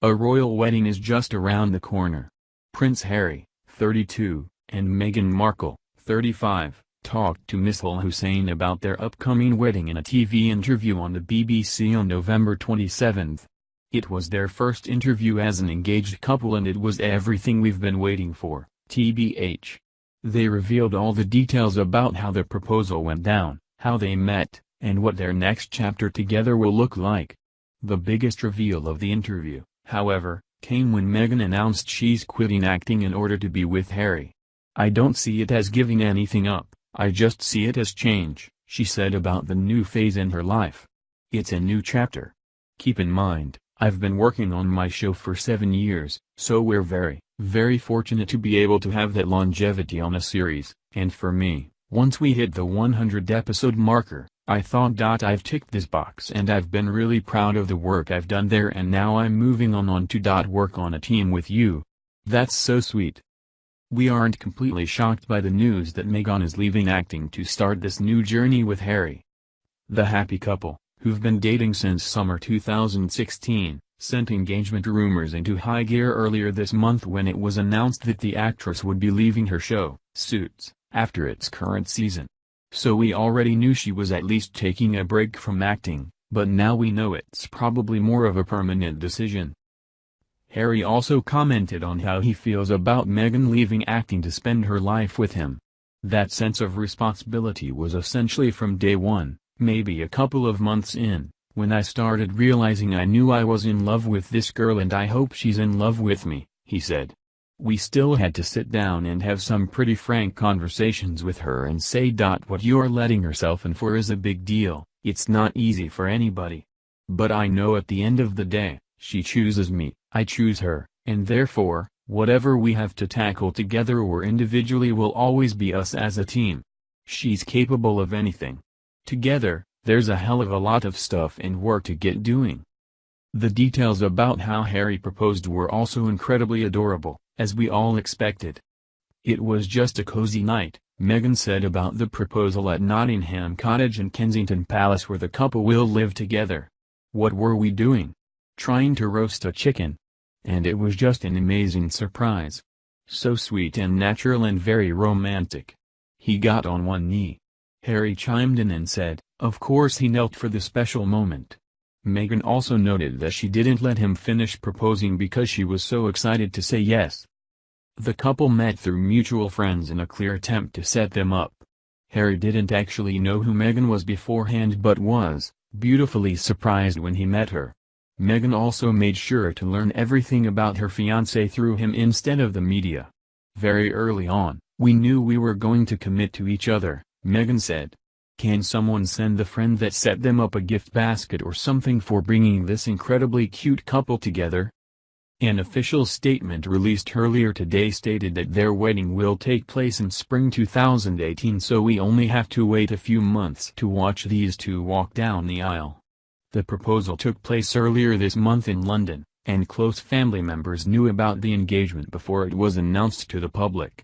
A royal wedding is just around the corner. Prince Harry, 32, and Meghan Markle, 35, talked to Mishal Husain about their upcoming wedding in a TV interview on the BBC on November 27. It was their first interview as an engaged couple and it was everything we've been waiting for, TBH. They revealed all the details about how the proposal went down, how they met, and what their next chapter together will look like. The biggest reveal of the interview, however, came when Meghan announced she's quitting acting in order to be with Harry. I don't see it as giving anything up, I just see it as change, she said about the new phase in her life. It's a new chapter. Keep in mind, I've been working on my show for seven years, so we're very, very fortunate to be able to have that longevity on a series, and for me, once we hit the 100 episode marker, I thought I've ticked this box and I've been really proud of the work I've done there and now I'm moving on on to dot work on a team with you. That's so sweet. We aren't completely shocked by the news that Meghan is leaving acting to start this new journey with Harry. The happy couple, who've been dating since summer 2016, sent engagement rumors into high gear earlier this month when it was announced that the actress would be leaving her show, Suits, after its current season. So we already knew she was at least taking a break from acting, but now we know it's probably more of a permanent decision. Harry also commented on how he feels about Meghan leaving acting to spend her life with him. That sense of responsibility was essentially from day one, maybe a couple of months in, when I started realizing I knew I was in love with this girl and I hope she's in love with me, he said. We still had to sit down and have some pretty frank conversations with her and say. What you're letting herself in for is a big deal, it's not easy for anybody. But I know at the end of the day, she chooses me, I choose her, and therefore, whatever we have to tackle together or individually will always be us as a team. She's capable of anything. Together, there's a hell of a lot of stuff and work to get doing. The details about how Harry proposed were also incredibly adorable as we all expected. It was just a cozy night, Meghan said about the proposal at Nottingham Cottage and Kensington Palace where the couple will live together. What were we doing? Trying to roast a chicken. And it was just an amazing surprise. So sweet and natural and very romantic. He got on one knee. Harry chimed in and said, of course he knelt for the special moment. Meghan also noted that she didn't let him finish proposing because she was so excited to say yes. The couple met through mutual friends in a clear attempt to set them up. Harry didn't actually know who Meghan was beforehand but was, beautifully surprised when he met her. Meghan also made sure to learn everything about her fiancé through him instead of the media. Very early on, we knew we were going to commit to each other, Meghan said. Can someone send the friend that set them up a gift basket or something for bringing this incredibly cute couple together? An official statement released earlier today stated that their wedding will take place in spring 2018 so we only have to wait a few months to watch these two walk down the aisle. The proposal took place earlier this month in London, and close family members knew about the engagement before it was announced to the public.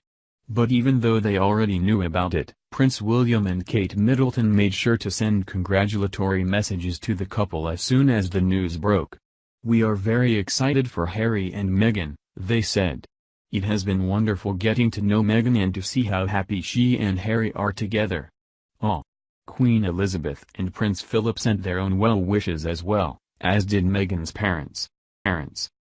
But even though they already knew about it, Prince William and Kate Middleton made sure to send congratulatory messages to the couple as soon as the news broke. We are very excited for Harry and Meghan, they said. It has been wonderful getting to know Meghan and to see how happy she and Harry are together. Oh. Queen Elizabeth and Prince Philip sent their own well wishes as well, as did Meghan's parents. parents.